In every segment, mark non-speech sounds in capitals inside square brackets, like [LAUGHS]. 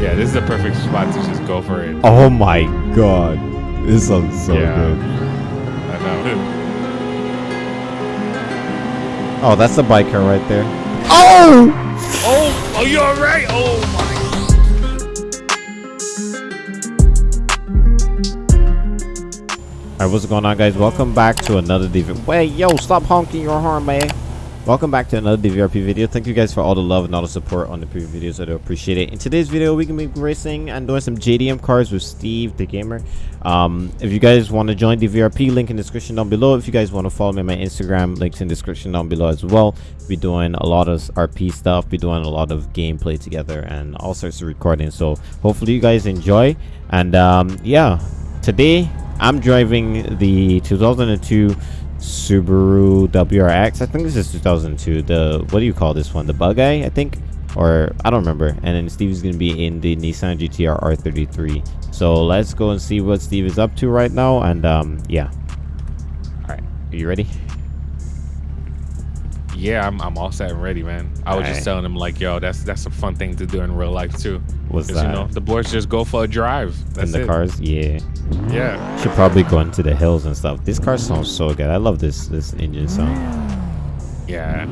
Yeah, this is the perfect spot to just go for it. Oh my god. This sounds so Yeah. good. I know. [LAUGHS] Oh, that's the biker right there. Oh! Oh, oh, you all right? Oh my. Alright, what's going on, guys? Welcome back to another DV. Wait, yo, stop honking your horn, man. Welcome back to another DVRP video. Thank you guys for all the love and all the support on the previous videos. I do appreciate it. In today's video, we can be racing and doing some JDM cars with Steve, the gamer. Um, if you guys want to join the DVRP, link in the description down below. If you guys want to follow me on my Instagram, links in the description down below as well. Be doing a lot of RP stuff. Be doing a lot of gameplay together and all sorts of recording. So hopefully you guys enjoy. And um, yeah, today I'm driving the 2002 Subaru WRX. I think this is 2002. The what do you call this one? The bug eye, I think, or I don't remember. And then Steve is gonna be in the Nissan GTR R33. So let's go and see what Steve is up to right now. And um, yeah. All right, are you ready? Yeah, I'm, I'm all set and ready, man. I was Alright. just telling him like, yo, that's that's a fun thing to do in real life too. What's that? you know, the boys just go for a drive. That's in the it. cars, yeah. Yeah. Should probably go into the hills and stuff. This car sounds so good. I love this this engine sound. Yeah.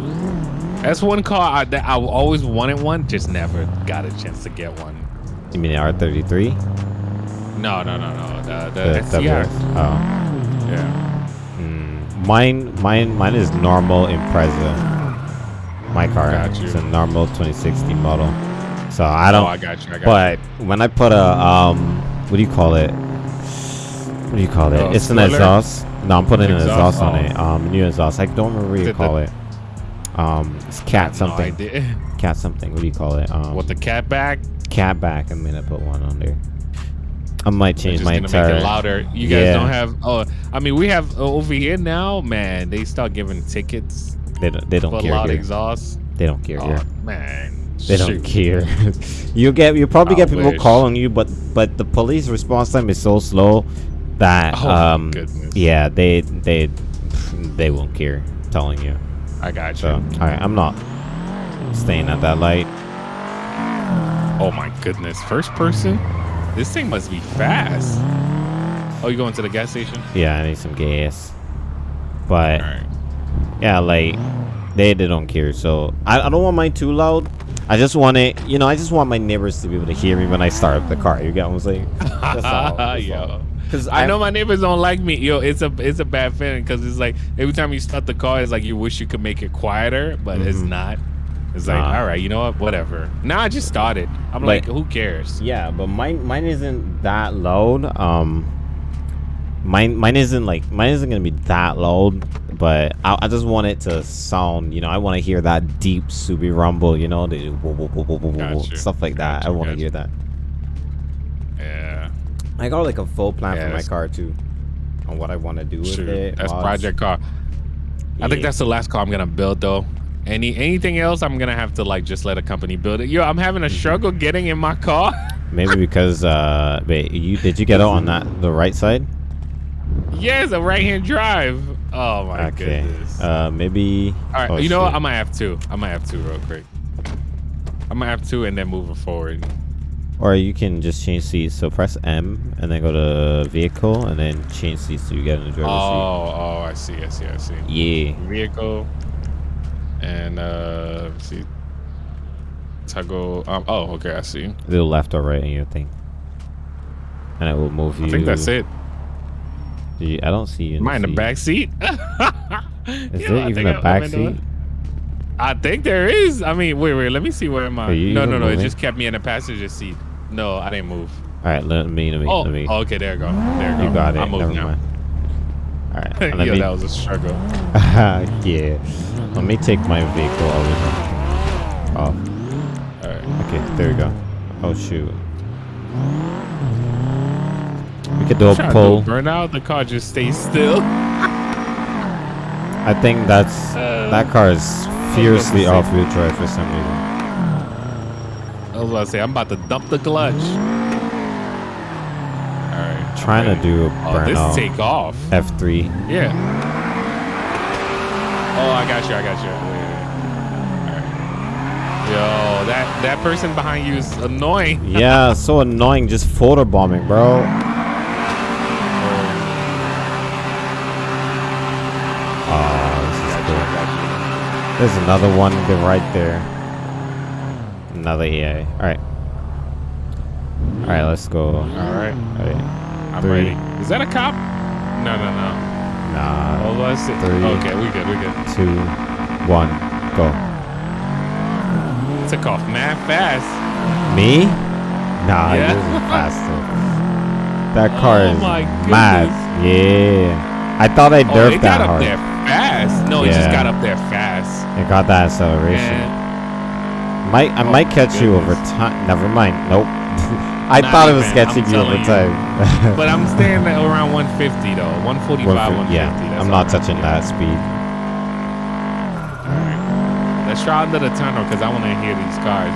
That's one car I, that I always wanted one, just never got a chance to get one. You mean the R33? No, no, no, no. The, the, The. WRX? Oh. Yeah. Mine, mine, mine is normal Impreza. My car, you. it's a normal 2060 model. So I don't. oh, I got you. I got but when I put a um, what do you call it? What do you call it? Oh, it's an exhaust. No, I'm putting an Exhaust? exhaust on Oh. it. Um, new exhaust. I don't remember what you call it. Um, it's you. cat No something. idea. [LAUGHS] cat something. What do you call it? Um, What the cat back? cat back. I'm gonna put one on there. I might change my gonna entire. make it louder. You guys Yeah. don't have. Oh, I mean, we have uh, over here now. Man, they start giving tickets They don't. They don't for care loud here. exhaust. They don't care Oh here. man, They don't care. [LAUGHS] you get you probably I get people wish. calling you, but but the police response time is so slow that Oh, um goodness. yeah they they they won't care telling you. I got you. So all right, I'm not staying at that light. Oh my goodness, first person. This thing must be fast. Oh, you going to the gas station? Yeah, I need some gas. But All right. yeah, like they they don't care. So I, I don't want mine too loud. I just want it, you know, I just want my neighbors to be able to hear me when I start up the car. You get what I'm saying? [LAUGHS] That's all. That's all. Because I know my neighbors don't like me. Yo, it's a it's a bad feeling because it's like every time you start the car, it's like you wish you could make it quieter, but it's Mhm. not. It's like, Nah. all right, you know what? Whatever. Now I just started. I'm like, Like- who cares? Yeah, but mine mine isn't that loud. Um, mine mine isn't like mine isn't gonna be that loud. But I, I just want it to sound. You know, I want to hear that deep Subi rumble. You know, the whoa, whoa, whoa, Gotcha. stuff like that. I want to gotcha. hear that. Yeah. I got like a full plan for my car too, on what I want to do with Shoot, it. that's project car. I think that's the last car I'm gonna build though. Any anything else, I'm gonna have to like just let a company build it. Yo, I'm having a struggle getting in my car. [LAUGHS] Maybe because uh, wait, you did you get out on that the right side? yes, a right hand drive. Oh my okay. goodness. Uh, maybe. All right, oh, you know what? I might have two. I might have two real quick. I might have two and then moving forward. Or you can just change seats. So press M and then go to vehicle and then change seats so you get in the Oh, seat. oh, oh, I see, I see, I see. Yeah. Vehicle and uh, let's see. Toggle. Um, oh, okay, I see. Little left or right in your thing. And it will move you. I think that's it. You- I don't see you. Am I in the back seat? [LAUGHS] Is You there I even think a back the- seat? I think there is. I mean, wait, wait. Let me see where am I? No, no, no. It just kept me in the passenger seat. No, I didn't move. All right, let me, let me, Oh, let me. oh, okay. There you go. There you go. you got it. I'm Never moving now. mind. All right, [LAUGHS] Yo, me. that was a struggle. [LAUGHS] yeah. Let me take my vehicle over here. Oh, All right. okay. There we go. Oh shoot. We could do a pull. do burnout. The car just stays still. I think that's Uh, that car is fiercely off-wheel drive for some reason. I was about to say, I'm about to dump the clutch. All right. I'm Trying to do a Oh, this burnout. take off. F3. Yeah. Oh, I got you. I got you. Yeah, yeah, yeah. All right. Yo, that that person behind you is annoying. [LAUGHS] Yeah, so annoying. Just photo bombing, bro. Oh, oh cool. There's another one right there. Another EA. Alright. Alright, let's go. All right, Alright. I'm Three. ready. Is that a cop? No, no, no. Nah. Oh, let's see. Three. Okay, we good, we good. Two. One. Go. Took off mad fast. Me? Nah, Yeah. yours [LAUGHS] is faster. That car Oh is my mad. Yeah. I thought I Oh, derped that got up hard. there fast. No, it just got up there fast. It got that acceleration. And Might I Oh might catch you over time. Never mind. Nope. [LAUGHS] I Not thought it was catching I'm you over you. [LAUGHS] but I'm staying at around 150 though. 145, 150. yeah, that's I'm not touching that speed. Let's try under the tunnel because I want to hear these cars.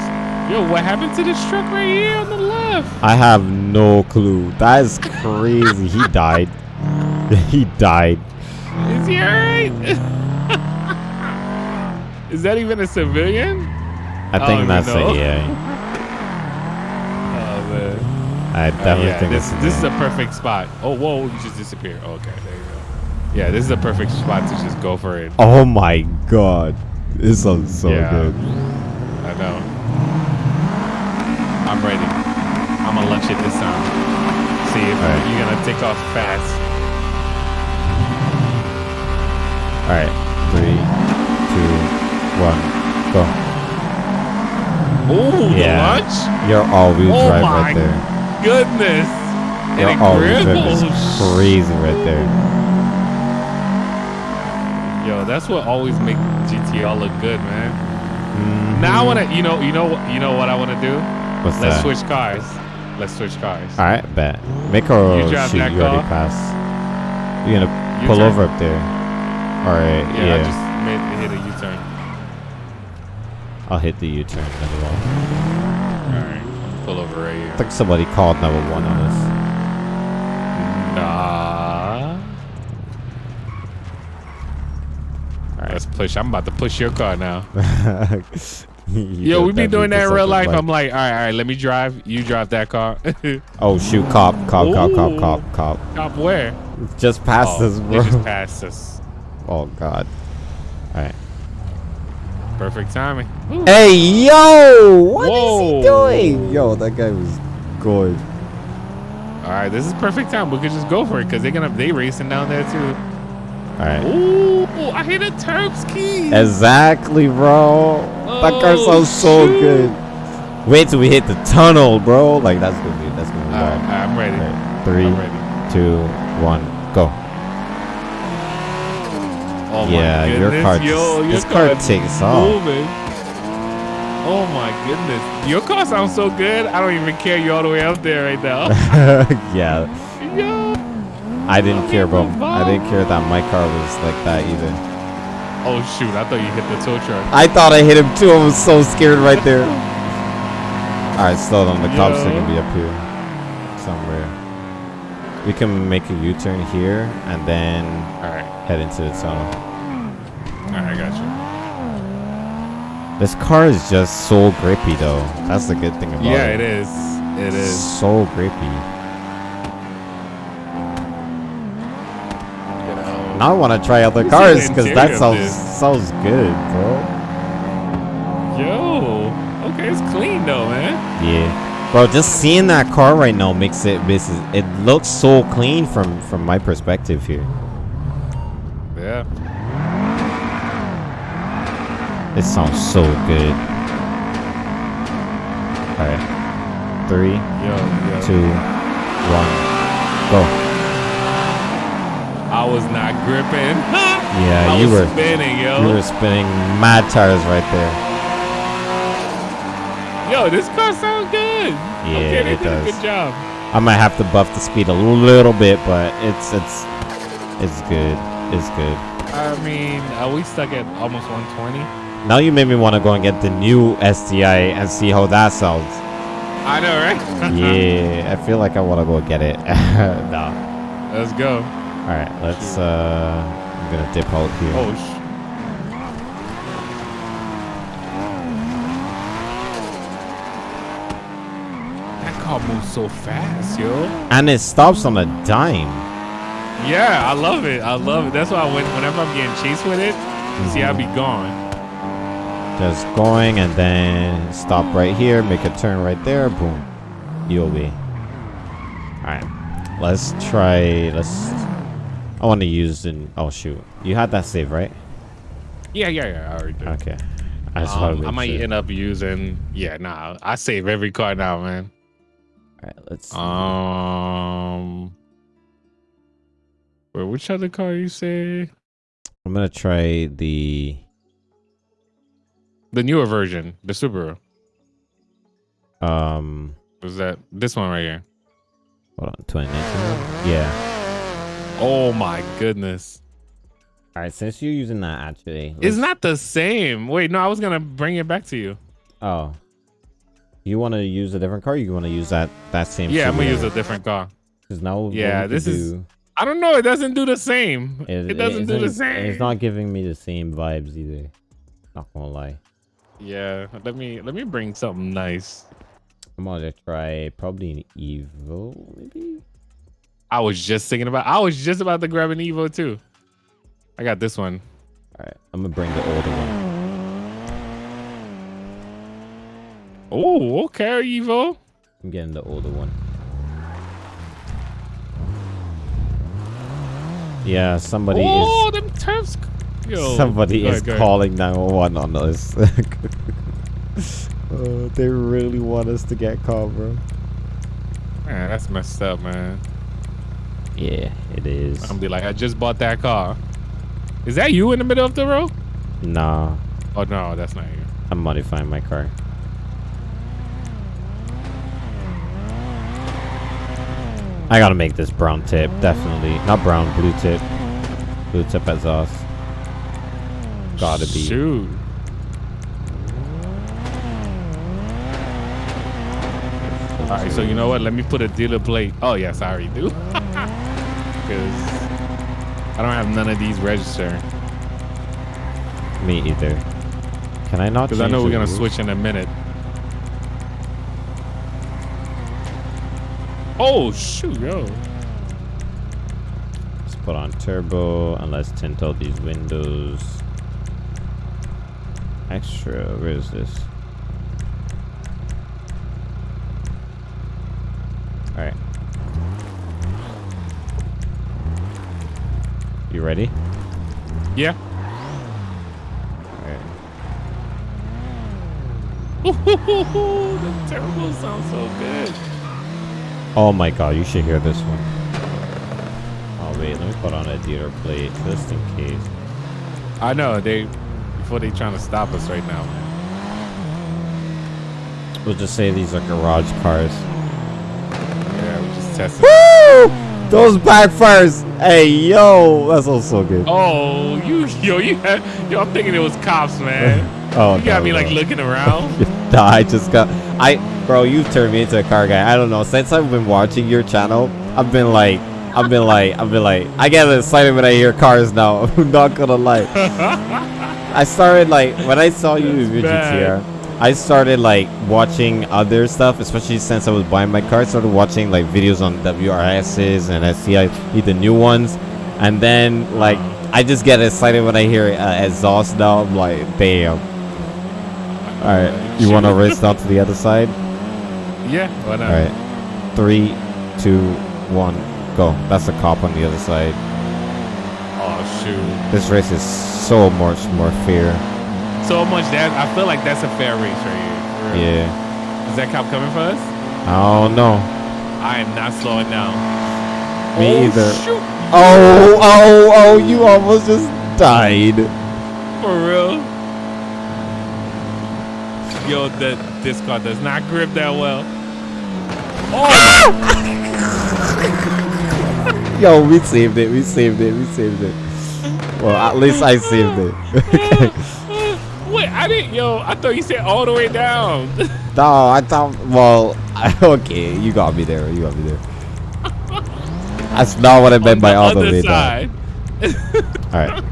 Yo, what happened to this truck right here on the left? I have no clue. That is crazy. he [LAUGHS] died. he died. Is he alright? [LAUGHS] Is that even a civilian? I I think oh, don't that's even a yeah. Oh. I Uh, definitely yeah, think this this is a perfect spot. Oh whoa, you just disappeared. Okay, there you go. Yeah, this is a perfect spot to just go for it. Oh my god. This sounds so Yeah. good. I know. I'm ready. I'm gonna lunch it this time. See if Alright. you're gonna take off fast. Alright. Three, two, one, go. Ooh, Yeah. the lunch? You're all wheel Oh drive my right there. Goodness. And it all wheel drive is grills. crazy right there. Yo, that's what always make GTR look good, man. Mhm. Now I wanna, you know, you know, what- you know what I wanna do? What's Let's that? switch cars. Let's switch cars. Alright, bet. Make her You drive shoot. that You already passed. You're gonna U-turn? pull over up there. Alright, Yeah, yeah. I just made hit a U-turn. I'll hit the U-turn as well. All right, pull over right I think somebody called number one on us. Nah. All right, let's push. I'm about to push your car now. [LAUGHS] You Yo, we be doing that in real life. I'm like, all right, all right, let me drive. You drive that car. [LAUGHS] oh shoot, cop, cop, cop, cop, Ooh. cop, cop. Where? Just past oh, us, bro. just passed us. [LAUGHS] Oh god. Alright. Perfect timing. Ooh. Hey yo! What is Whoa. he doing? Yo, that guy was good. All right, this is perfect time. We could just go for it because they're gonna they racing down there too. Alright. Ooh, I hit a Terps key. Exactly, bro. that car Oh, sounds so shoot. good. Wait till we hit the tunnel, bro. Like that's gonna be that's gonna be All right. I'm ready. Alright, Three, I'm ready. two, one, go. Oh Yeah, my your goodness. car Yo, your this car takes off. Oh my goodness. Your car sounds so good. I don't even care you all the way up there right now. [LAUGHS] yeah, Yo. I didn't care, bro. the I didn't care that my car was like that either. Oh shoot, I thought you hit the tow truck. I thought I hit him too. I was so scared right [LAUGHS] there. All right, slow down. The cops are gonna be up here somewhere. We can make a U-turn here and then Alright, head into the tunnel. alright, I got you. This car is just so grippy, though. That's the good thing about Yeah, it. Yeah, it is. It is. So grippy. You know. Now I want to try other cars because that sounds this. sounds good, bro. Yo. Okay, it's clean though, man. Yeah, bro. Just seeing that car right now makes it makes it, it looks so clean from from my perspective here. Yeah. It sounds so good. All right, three, Yo, yo. two, one, go. I was not gripping. [LAUGHS] Yeah, I you were spinning, yo. you were spinning mad tires right there. Yo, this car sounds good. Yeah, okay, they it did a does. good job. I might have to buff the speed a little bit, but it's it's it's good. It's good. I mean, are we stuck at almost 120? Now you made me want to go and get the new STI and see how that sounds. I know, right? [LAUGHS] yeah, I feel like I want to go get it. [LAUGHS] no. Let's go. All right, let's. Uh, I'm gonna dip out here. Oh sh. That car moves so fast, yo. And it stops on a dime. Yeah, I love it. I love it. That's why I went, whenever I'm getting chased with it, mm -hmm. see, I'll be mm-hmm. gone. Just going and then stop right here, make a turn right there, boom. You'll be. Alright. Let's try let's I wanna use in oh shoot. You had that save, right? Yeah, yeah, yeah. I already did. Okay. I Um, I might sure. end up using. Yeah, nah. I save every car now, man. Alright, let's Um, wait, which other car you say? I'm gonna try the The newer version, the Subaru. um Was that this one right here? hold on, 2019. Yeah. Oh my goodness, Alright, since you're using that actually. it's not the same. Wait, no, I was gonna bring it back to you. Oh. You wanna use a different car? Or you wanna use that that same Yeah, I'm gonna use a different car. Because now Yeah, this is- do- I don't know. It doesn't do the same. It, It, doesn't do the same. It's not giving me the same vibes either. Not gonna lie. Yeah, let me let me bring something nice. I'm gonna try probably an Evo, maybe. I was just thinking about. I was just about to grab an Evo too. I got this one. All right, I'm gonna bring the older one. Oh, okay, Evo. I'm getting the older one. Yeah, somebody oh, them turfs. Yo, somebody is go calling 911 on us. oh, [LAUGHS] they really want us to get caught, bro. Man, that's messed up, man. Yeah, it is. I'm gonna be like, I just bought that car. Is that you in the middle of the road? Nah, Oh no, that's not you. I'm modifying my car. I gotta make this brown tip, definitely. Not brown, blue tip. Blue tip exhaust. Gotta be. Shoot. All right, so you know what? Let me put a dealer plate. Oh yes, I already do. [LAUGHS] Because I don't have none of these registered. Me either. Can I not? Because I know we're gonna switch in a minute. Oh shoot, yo. Let's put on turbo and let's tint all these windows. Extra. Where is this? All right. You ready? Yeah. [LAUGHS] The turbo sounds so good. Oh my god, you should hear this one. Oh wait, let me put on a dealer plate just in case. I know they before they trying to stop us right now. We'll just say these are garage cars. Yeah, we just testing. Woo! Those backfires! Hey, yo! that's also good. Oh, you yo, you had, [LAUGHS] yo, I'm thinking it was cops, man. [LAUGHS] Oh, You got no, me like looking [LAUGHS] around. Nah, I just got I bro, you've turned me into a car guy. I don't know. Since I've been watching your channel, I've been like I've been like I've been like I get excited when I hear cars now. I'm not gonna lie. I started like when I saw you with bad. GTR, I started like watching other stuff, especially since I was buying my car. I started watching like videos on WRXs and I see I STI, the new ones, and then like I just get excited when I hear uh, exhaust now. I'm like, damn. All right, you want to race down to the other side? yeah, why not? All right, three, two, one, go. That's the cop on the other side. Oh shoot. This race is so much more fair. So much that I feel like that's a fair race right here. Yeah. Is that cop coming for us? I don't know. I am not slowing down. Me oh, either. Shoot. Oh, oh, oh, you almost just died. For real. Yo, the this car does not grip that well. Oh, [LAUGHS] Yo, we saved it. We saved it. We saved it. Well, at least I saved it. [LAUGHS] wait, I didn't. Yo, I thought you said all the way down. [LAUGHS] no, I thought. Well, [LAUGHS] okay, you got me there. You got me there. That's not what I meant by all the way down. All right.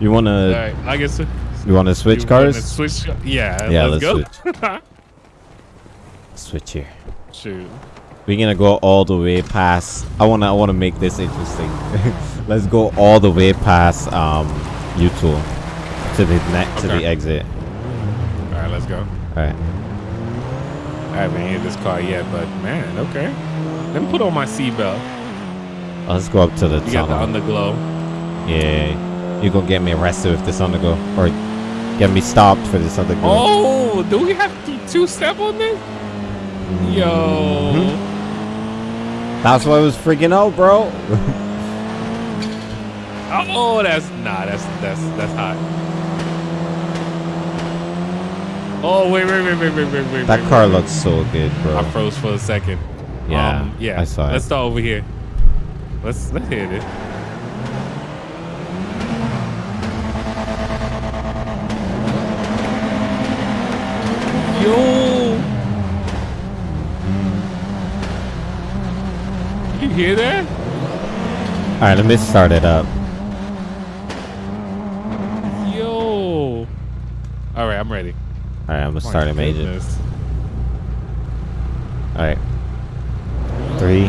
You wanna? right, I guess. You wanna switch you wanna cars? Switch. Yeah. Yeah, let's, let's go. Switch here. Shoot. We're gonna go all the way past. I wanna I wanna make this interesting. [LAUGHS] Let's go all the way past um Utool to the net to Okay. the exit. All right, let's go. All right. I haven't hit this car yet, but man, okay. Let me put on my seatbelt. Let's go up to the You got the tunnel. underglow. yeah, you gonna get me arrested with this underglow, or get me stopped for this underglow. Oh, do we have to two step on this? Yo. Mm-hmm. That's why I was freaking out, bro. [LAUGHS] Oh, that's nah. That's that's that's hot. Oh wait, wait, wait, wait, wait, wait, wait. that wait, car wait, looks so good, bro. I froze for a second. Yeah, Um, yeah. I saw it. Let's start over here. Let's let's hit it. Yo. You hear that? All right, let me start it up. Yo. All right, I'm ready. All right, I'm gonna My start it, Major. All right. Three,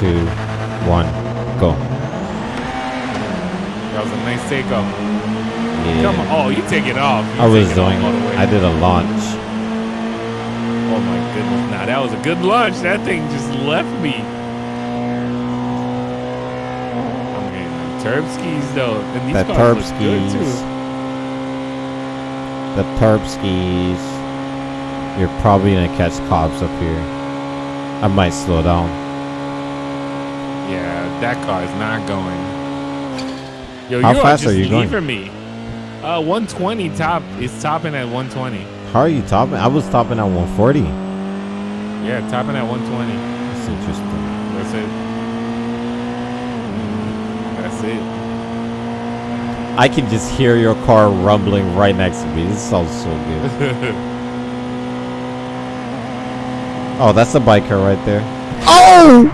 two, one, go. That was a nice takeoff. Yeah. Come on. Oh, you take it off. You I was it doing. I did a launch. Oh my goodness. Nah, that was a good launch. That thing just left me. I'm Turbskis though. And these The cars look good Turbskis. too. The Turbskis. You're probably gonna catch cops up here. I might slow down. Yeah, that car is not going. Yo, How you fast are are you going? leaving me. Uh, 120 top is topping at 120. How are you topping? I was topping at 140. Yeah, topping at 120. That's interesting. That's it. That's it. I can just hear your car rumbling right next to me. This sounds so good. [LAUGHS] Oh, that's a biker right there. Oh,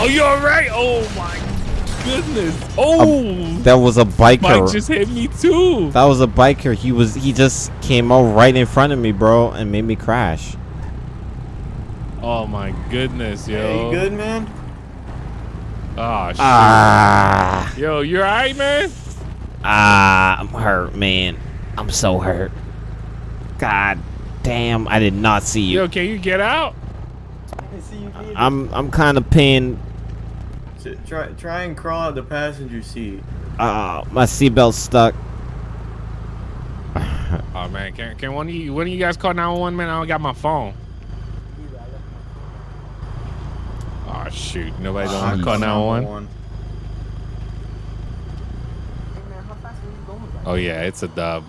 oh, you all right? Oh my goodness. Oh, That was a bike biker. just hit me too. That was a biker. He was he just came out right in front of me, bro, and made me crash. Oh my goodness, yo. Hey, you good, man? Oh shit. Ah, Yo, you alright, man? ah, I'm hurt, man. I'm so hurt. God damn, I did not see you. Yo, can you get out? I see you. I'm, I'm kind of pinned. it. Try, try and crawl out the passenger seat. Uh, my seatbelt's stuck. Oh man, can can one of you one of you guys call 911, man? I don't got my phone. Oh shoot, nobody don't want to call 911. Oh yeah, it's a dub.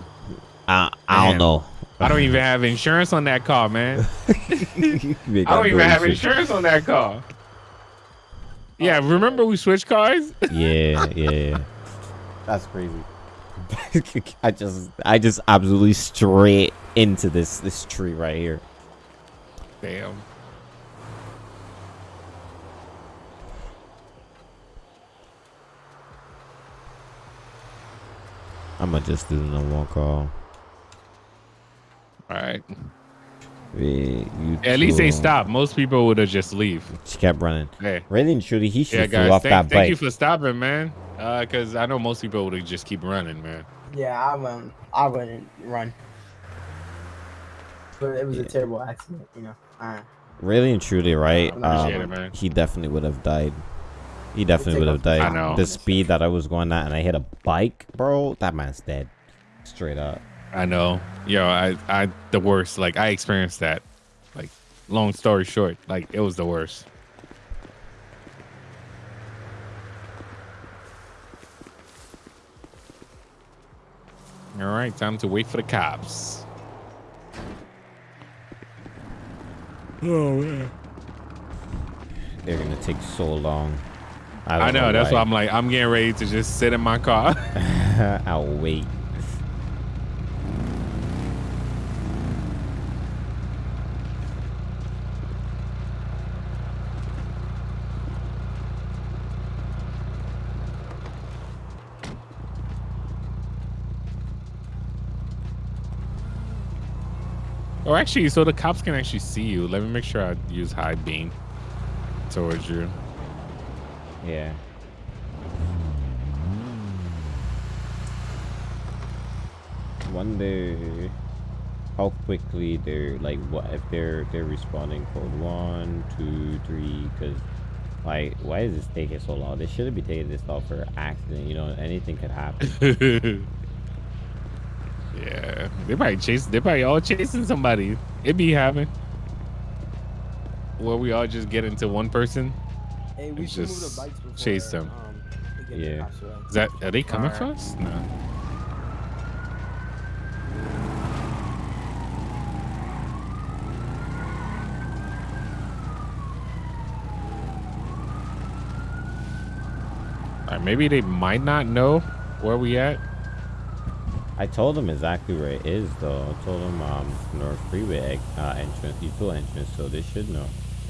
I I don't know. I don't even have insurance on that car, man. [LAUGHS] I I don't even have insurance on that car. Yeah, oh. remember we switched cars? Yeah, [LAUGHS] yeah. That's crazy. [LAUGHS] I just I just absolutely straight into this this tree right here. Damn. I'm gonna just do the number one call. All right. Yeah, At least they stopped. Most people would have just leave. She kept running. Hey. Really and truly, he should Yeah, have flew guys. off Thank, that thank you for stopping, man. Uh, cause I know most people would just keep running, man. Yeah, I wouldn't. I wouldn't run. But it was Yeah. a terrible accident, you know. Uh, really and truly, right? Um, it, man. he definitely would have died. He definitely would have died. I know. The speed that I was going at, and I hit a bike, bro. That man's dead. Straight up. I know. Yo, I, I, the worst. Like I experienced that. Like, long story short, like it was the worst. All right, time to wait for the cops. Oh man. They're gonna take so long. I, I don't know. That's why why I'm like, I'm getting ready to just sit in my car. [LAUGHS] [LAUGHS] I'll wait. Or actually, so the cops can actually see you. Let me make sure I use high beam towards you. Yeah. Wonder how quickly they're like what if they're they're responding code one, two, three, because like why is this taking so long? They shouldn't be taking this off for accident, you know, anything could happen. [LAUGHS] yeah, they probably chase. They're probably all chasing somebody. It be having. Where we all just get into one person. Hey, we It's should move just the bikes before, chase them. Um, we get the Yeah. Is that are they coming for us? No. Alright, maybe they might not know where we at. I told them exactly where it is though. I told them um North Freeway uh, entrance, util entrance, so they should know.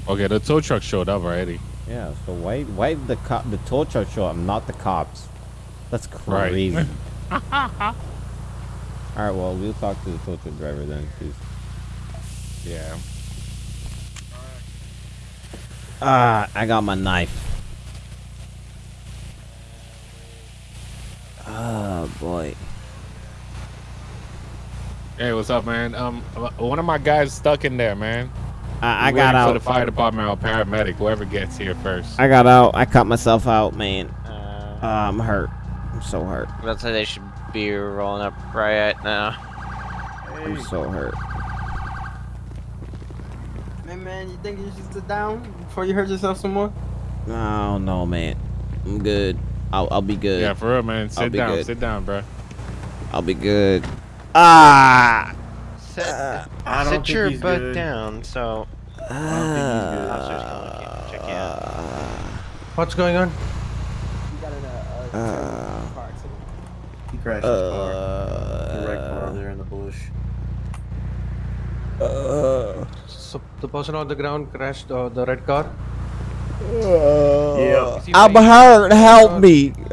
Okay, the tow truck showed up already. Yeah, so why why the cop the tow truck show up, not the cops? That's Right. crazy. [LAUGHS] [LAUGHS] All right, well we'll talk to the tow truck driver then, please. Yeah. Ah, I got my knife. Oh boy. Hey, what's up, man? Um, one of my guys stuck in there, man. I, I got waiting for out. the fire department or paramedic, whoever gets here first. I got out. I cut myself out, man. Uh, Uh, I'm hurt. I'm so hurt. let's say they should be rolling up right now. I'm so hurt. Man, man, you think you should sit down before you hurt yourself some more? Oh no, man. I'm good. I'll I'll be good. Yeah, for real, man. Sit down, good. sit down, bro. I'll be good. Ah. Sit, I don't sit think your he's butt good. down. So officers gonna check you out. What's going on? You got in a, a Uh, car accident. he crashed his car. Uh, The wrecked car there in the bush. uh, So the person on the ground crashed uh, the red car. Yeah. I'm playing- hurt. Help me. [LAUGHS]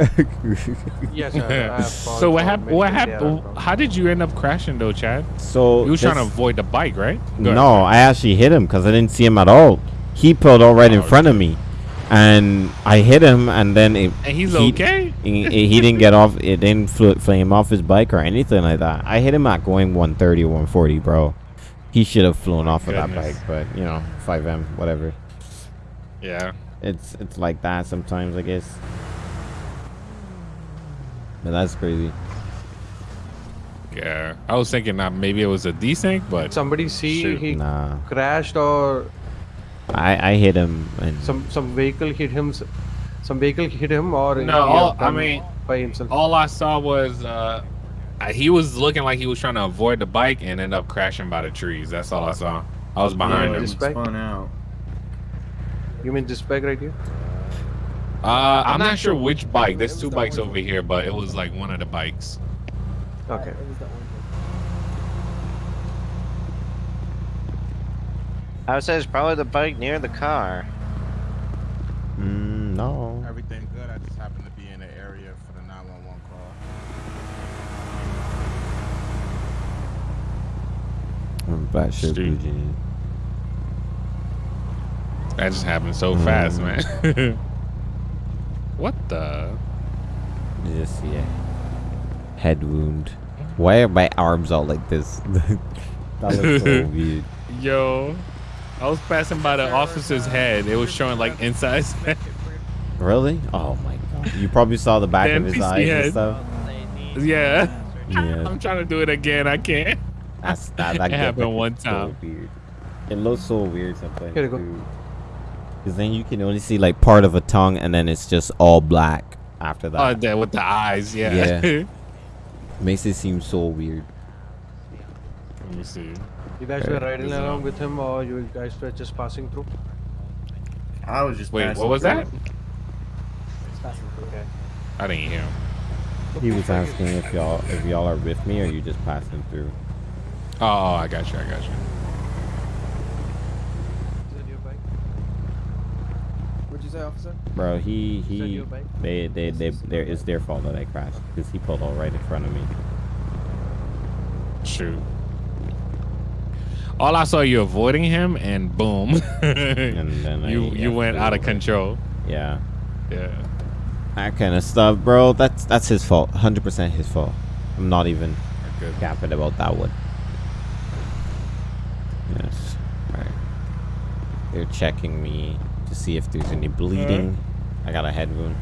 Yes, sir. [LAUGHS] So what happened? What happened? How did you end up crashing though, Chad? so You were trying to avoid the bike, right? Go ahead. No, I actually hit him because I didn't see him at all. He pulled all right right in Oh, front of me, and I hit him, and then it, And he's he, okay. He, he didn't get off. It didn't fl- flame off his bike or anything like that. I hit him at going 130 or 140, bro. He should have flown off of that bike, but you know, FiveM, whatever. Yeah. It's it's like that sometimes, I guess. But that's crazy. Yeah. I was thinking that maybe it was a desync, but Somebody see Shoot. he Nah, crashed or I I hit him and some some vehicle hit him. Some vehicle hit him or he No, all- I mean, by himself. all I saw was uh he was looking like he was trying to avoid the bike and end up crashing by the trees. That's all I saw. I was behind yeah, him. he spun out. You mean this bike right here? Uh, I'm not sure which bike. There's two bikes over here, but it was like one of the bikes. Okay. It was the orange I would say it's probably the bike near the car. mm, no. Everything good. I just happened to be in the area for the 911 call. I'm black shirt, blue Street. jeans. That just happened so mm. fast, man. [LAUGHS] what the? You just see head wound. Why are my arms all like this? [LAUGHS] that looks so [LAUGHS] weird. Yo, I was passing by the officer's head. It was showing like inside. Really? Oh my god. You probably saw the back The of his eyes head. and stuff. yeah. Yeah. I'm trying to do it again. I can't. That's that, that It get- happened one gets so time. weird. It looks so weird sometimes. Here you go. Because then you can only see like part of a tongue and then it's just all black after that. Oh, that with the eyes. Yeah. Yeah. [LAUGHS] Makes it seem so weird. Let me see. You guys Okay. were riding Is along with him or you guys were just passing through? I was just Wait, passing what was through. that? It's passing through. Okay. I didn't hear him. He was asking if y'all if y'all are with me or you just passing through. Oh, oh, I got you. I got you. Is that your bike? What'd you say, officer? Bro, he he your bike? they they they there it's their fault that I crashed because he pulled all right in front of me. Shoot. all I saw you avoiding him, and boom, [LAUGHS] And then I- you yeah, you went out of control. Yeah. Yeah. That kind of stuff, bro. That's that's his fault. 100% his fault. I'm not even Good. capping about that one. Yes. Right. They're checking me to see if there's any bleeding. I got a head wound.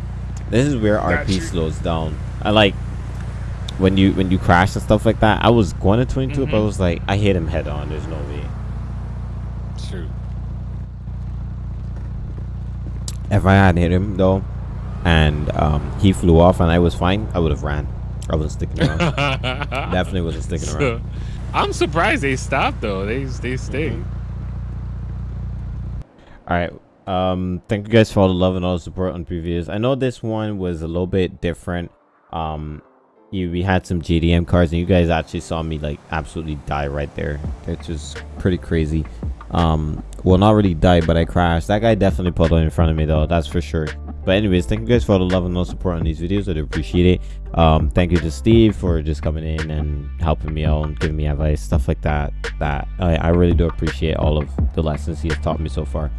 This is where Got RP you. slows down. I like when you when you crash and stuff like that. I was going to 22, but I Mhm. was like, I hit him head on. There's no way. True. If I had hit him though, and um, he flew off and I was fine, I would have ran. I wasn't sticking around. [LAUGHS] Definitely wasn't sticking So, around. I'm surprised they stopped though. They they stayed. All right. Um, thank you guys for all the love and all the support on previous. I know this one was a little bit different. Um, you, we had some JDM cars, and you guys actually saw me like absolutely die right there. It's just pretty crazy. Um, well, not really die, but I crashed. That guy definitely pulled in front of me though. That's for sure. But anyways, thank you guys for all the love and all the support on these videos. I do appreciate it. Um, thank you to Steve for just coming in and helping me out and giving me advice, stuff like that. That I, I really do appreciate all of the lessons he has taught me so far.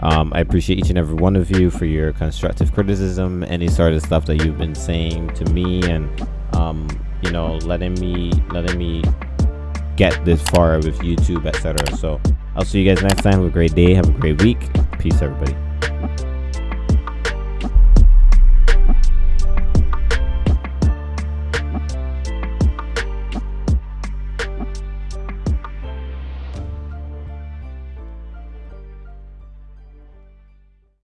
Um, I appreciate each and every one of you for your constructive criticism, any sort of stuff that you've been saying to me, and um, you know, letting me letting me get this far with YouTube, etc. So I'll see you guys next time. Have a great day. Have a great week. Peace, everybody.